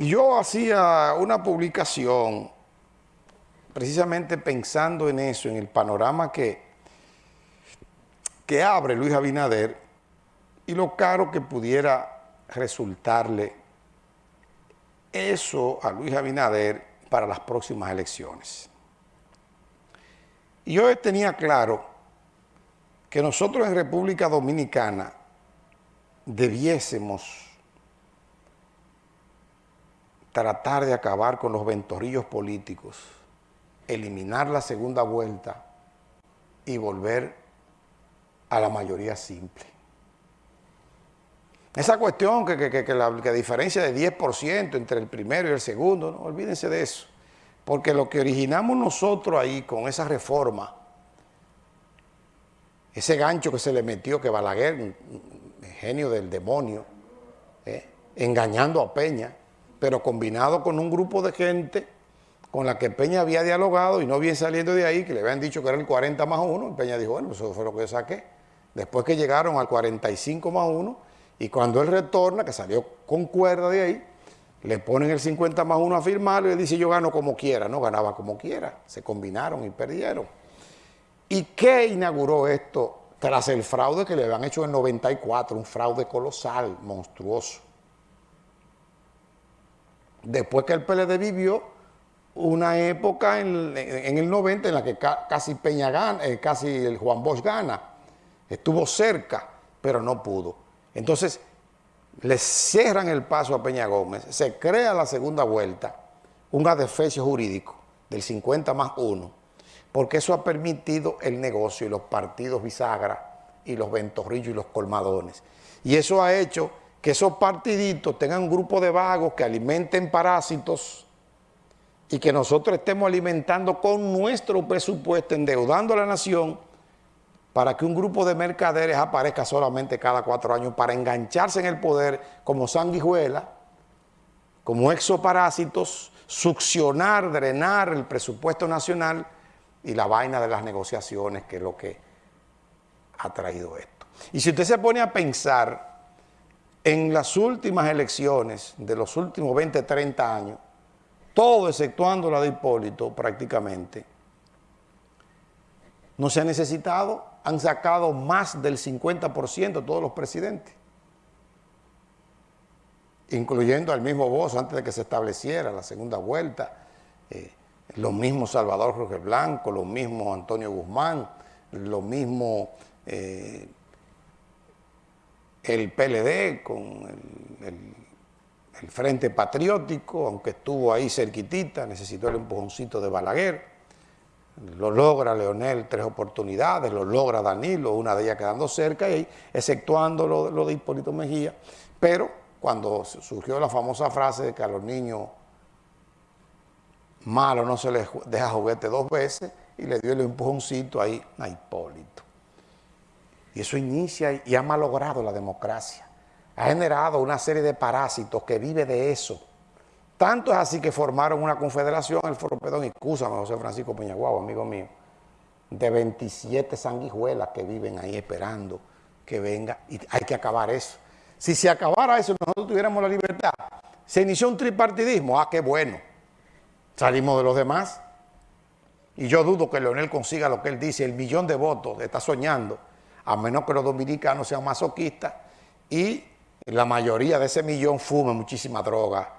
Yo hacía una publicación precisamente pensando en eso, en el panorama que, que abre Luis Abinader y lo caro que pudiera resultarle eso a Luis Abinader para las próximas elecciones. Y yo tenía claro que nosotros en República Dominicana debiésemos tratar de acabar con los ventorrillos políticos, eliminar la segunda vuelta y volver a la mayoría simple. Esa cuestión que, la diferencia de 10% entre el primero y el segundo, no olvídense de eso. Porque lo que originamos nosotros ahí con esa reforma, ese gancho que se le metió, que Balaguer, genio del demonio, eh, engañando a Peña, pero combinado con un grupo de gente con la que Peña había dialogado y no bien saliendo de ahí, que le habían dicho que era el 40 más 1, Peña dijo, bueno, eso fue lo que yo saqué. Después que llegaron al 45 más 1, y cuando él retorna, que salió con cuerda de ahí, le ponen el 50 más 1 a firmarlo y él dice, yo gano como quiera. No, ganaba como quiera. Se combinaron y perdieron. ¿Y qué inauguró esto tras el fraude que le habían hecho en 94? Un fraude colosal, monstruoso. Después que el PLD vivió una época en, el 90 en la que casi Peña eh, casi el Juan Bosch gana. Estuvo cerca, pero no pudo. Entonces, le cierran el paso a Peña Gómez, se crea la segunda vuelta, un adefesio jurídico del 50 más 1, porque eso ha permitido el negocio y los partidos bisagra y los ventorrillos y los colmadones. Y eso ha hecho que esos partiditos tengan un grupo de vagos que alimenten parásitos y que nosotros estemos alimentando con nuestro presupuesto, endeudando a la nación para que un grupo de mercaderes aparezca solamente cada cuatro años para engancharse en el poder como sanguijuela, como exoparásitos, succionar, drenar el presupuesto nacional y la vaina de las negociaciones, que es lo que ha traído esto. Y si usted se pone a pensar en las últimas elecciones de los últimos 20, 30 años, todo exceptuando la de Hipólito prácticamente, no se ha necesitado, han sacado más del 50% todos los presidentes, incluyendo al mismo Bozo antes de que se estableciera la segunda vuelta, eh, lo mismo Salvador Jorge Blanco, lo mismo Antonio Guzmán, lo mismo... Eh, el PLD con el, Frente Patriótico, aunque estuvo ahí cerquitita, necesitó el empujoncito de Balaguer, lo logra Leonel tres oportunidades, lo logra Danilo, una de ellas quedando cerca, y exceptuando lo, lo de Hipólito Mejía, pero cuando surgió la famosa frase de que a los niños malos no se les deja juguete dos veces, y le dio el empujoncito ahí a Hipólito. Y eso inicia y ha malogrado la democracia. Ha generado una serie de parásitos que vive de eso. Tanto es así que formaron una confederación, el Foro Pedón, excúsame José Francisco Peñaguao, amigo mío, de 27 sanguijuelas que viven ahí esperando que venga y hay que acabar eso. Si se acabara eso, nosotros tuviéramos la libertad. Se inició un tripartidismo, ah, qué bueno. Salimos de los demás. Y yo dudo que Leonel consiga lo que él dice, el millón de votos, está soñando a menos que los dominicanos sean masoquistas y la mayoría de ese millón fume muchísima droga,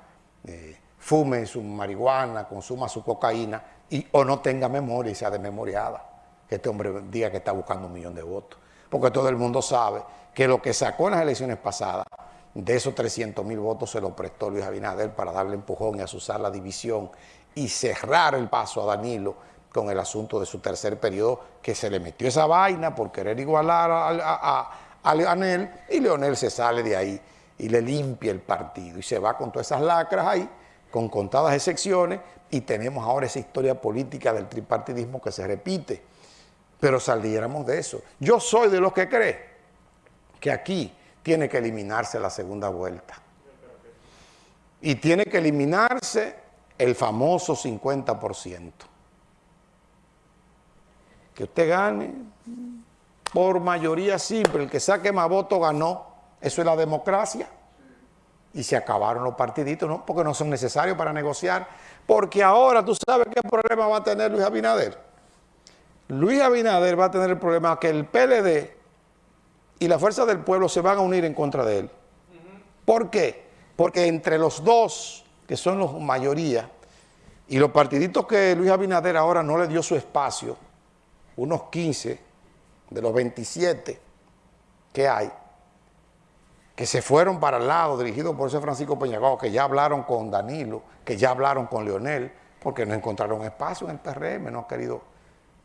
eh, fume su marihuana, consuma su cocaína y, o no tenga memoria y sea desmemoriada. Que este hombre diga que está buscando un millón de votos. Porque todo el mundo sabe que lo que sacó en las elecciones pasadas, de esos 300 mil votos se lo prestó Luis Abinader para darle empujón y asusar la división y cerrar el paso a Danilo con el asunto de su tercer periodo, que se le metió esa vaina por querer igualar a, a, Leonel, y Leonel se sale de ahí y le limpia el partido, y se va con todas esas lacras ahí, con contadas excepciones, y tenemos ahora esa historia política del tripartidismo que se repite, pero saliéramos de eso. Yo soy de los que cree que aquí tiene que eliminarse la segunda vuelta, y tiene que eliminarse el famoso 50% que usted gane por mayoría simple, el que saque más votos ganó. Eso es la democracia. y se acabaron los partiditos, ¿no? porque no son necesarios para negociar, porque ahora tú sabes qué problema va a tener Luis Abinader. Luis Abinader va a tener el problema que el PLD y la Fuerza del Pueblo se van a unir en contra de él. ¿Por qué? Porque entre los dos, que son los mayoría, y los partiditos que Luis Abinader ahora no le dio su espacio, unos 15 de los 27 que hay, que se fueron para el lado, dirigidos por ese Francisco Peñagao, que ya hablaron con Danilo, que ya hablaron con Leonel, porque no encontraron espacio en el PRM, no ha querido,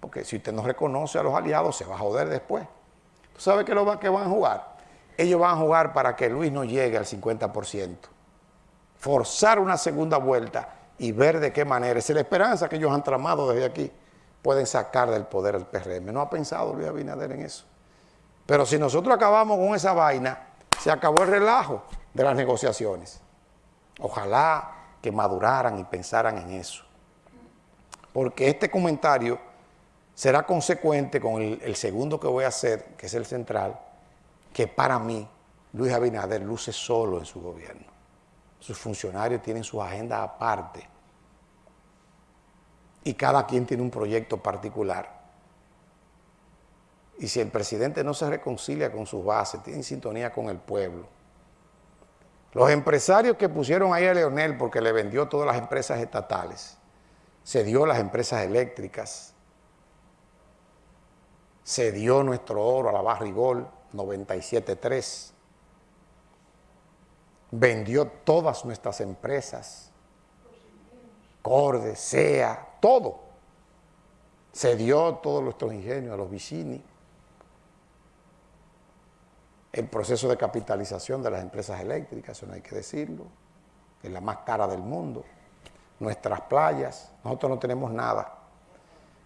porque si usted no reconoce a los aliados, se va a joder después. ¿Tú sabes qué, lo que van a jugar? Ellos van a jugar para que Luis no llegue al 50%. Forzar una segunda vuelta y ver de qué manera, esa es la esperanza que ellos han tramado desde aquí, pueden sacar del poder el PRM. No ha pensado Luis Abinader en eso. Pero si nosotros acabamos con esa vaina, se acabó el relajo de las negociaciones. Ojalá que maduraran y pensaran en eso. Porque este comentario será consecuente con el, segundo que voy a hacer, que es el central, que para mí Luis Abinader luce solo en su gobierno. Sus funcionarios tienen su agenda aparte y cada quien tiene un proyecto particular. Y si el presidente no se reconcilia con sus bases, tiene sintonía con el pueblo. Los empresarios que pusieron ahí a Leonel porque le vendió todas las empresas estatales, se dio las empresas eléctricas, se dio nuestro oro a la Barrigol 97.3, vendió todas nuestras empresas, Corde, SEA, todo. Se dio todos nuestros ingenios a los vicini el proceso de capitalización de las empresas eléctricas, eso no hay que decirlo, es la más cara del mundo. Nuestras playas, nosotros no tenemos nada.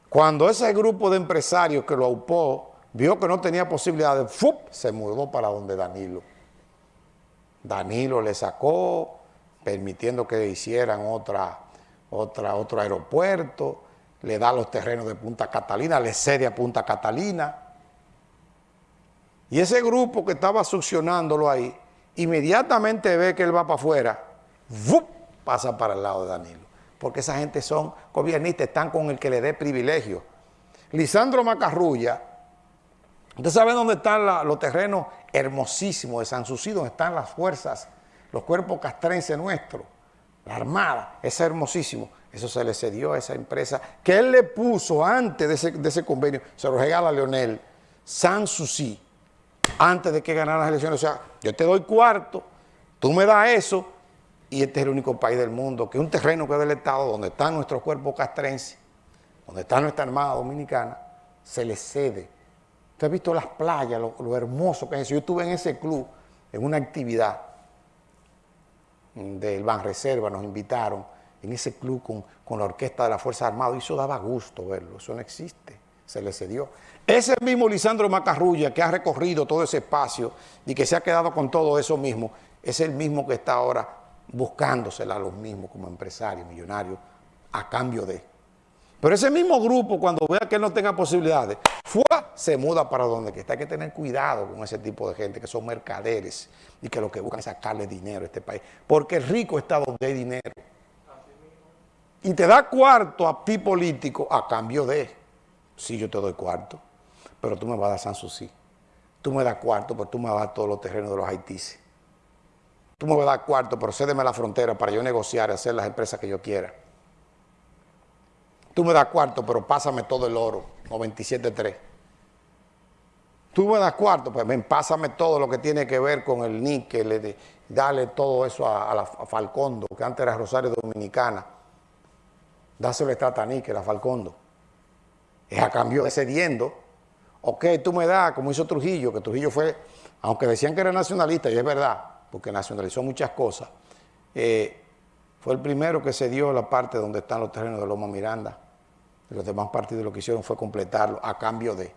Cuando ese grupo de empresarios que lo aupó vio que no tenía posibilidad de ¡fup! se mudó para donde Danilo. Danilo le sacó, permitiendo que hicieran otra, otra, otro aeropuerto, le da los terrenos de Punta Catalina, le cede a Punta Catalina, y ese grupo que estaba succionándolo ahí, inmediatamente ve que él va para afuera, pasa para el lado de Danilo. Porque esa gente son gobiernistas, están con el que le dé privilegio. Lisandro Macarrulla, ¿usted sabe dónde están los terrenos hermosísimos de San Sucí, donde están las fuerzas, los cuerpos castrenses nuestros? La Armada, es hermosísimo. Eso se le cedió a esa empresa que él le puso antes de ese, de ese convenio, se lo regala a Leonel, San Sucí antes de que ganara las elecciones. O sea, yo te doy cuarto, tú me das eso, y este es el único país del mundo que un terreno que es del Estado, donde están nuestros cuerpos castrenses, donde está nuestra Armada Dominicana, se le cede. Usted ha visto las playas, lo, hermoso que es eso. Yo estuve en ese club, en una actividad del Reserva, nos invitaron en ese club con, con la orquesta de la Fuerza Armada, y eso daba gusto verlo, eso no existe se le cedió. Ese mismo Lisandro Macarrulla que ha recorrido todo ese espacio y que se ha quedado con todo eso mismo, es el mismo que está ahora buscándosela a los mismos como empresario, millonario, a cambio de. Pero ese mismo grupo, cuando vea que no tenga posibilidades, se muda para donde que está. Hay que tener cuidado con ese tipo de gente que son mercaderes y que lo que buscan es sacarle dinero a este país. Porque el rico está donde hay dinero. Y te da cuarto a ti político a cambio de sí, yo te doy cuarto, pero tú me vas a dar Sanssouci. Tú me das cuarto, pero tú me vas a dar todos los terrenos de los haitíes. Tú me vas a dar cuarto, pero cédeme la frontera para yo negociar y hacer las empresas que yo quiera. Tú me das cuarto, pero pásame todo el oro, 97.3. Tú me das cuarto, pues ven, pásame todo lo que tiene que ver con el níquel, dale todo eso a, la, Falcondo, que antes era Rosario Dominicana. Dáselo a níquel a Falcondo es a cambio de cediendo. Ok, tú me das, como hizo Trujillo, que Trujillo fue, aunque decían que era nacionalista, y es verdad, porque nacionalizó muchas cosas, eh, fue el primero que cedió la parte donde están los terrenos de Loma Miranda. Los demás partidos lo que hicieron fue completarlo a cambio de.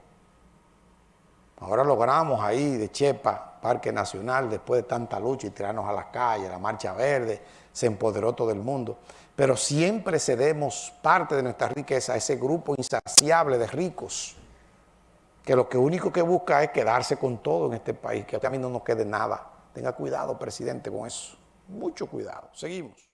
Ahora logramos ahí de Chepa, Parque Nacional, después de tanta lucha y tirarnos a las calles, la Marcha Verde, se empoderó todo el mundo pero siempre cedemos parte de nuestra riqueza a ese grupo insaciable de ricos, que lo que único que busca es quedarse con todo en este país, que a mí no nos quede nada. Tenga cuidado, presidente, con eso. mucho cuidado. Seguimos.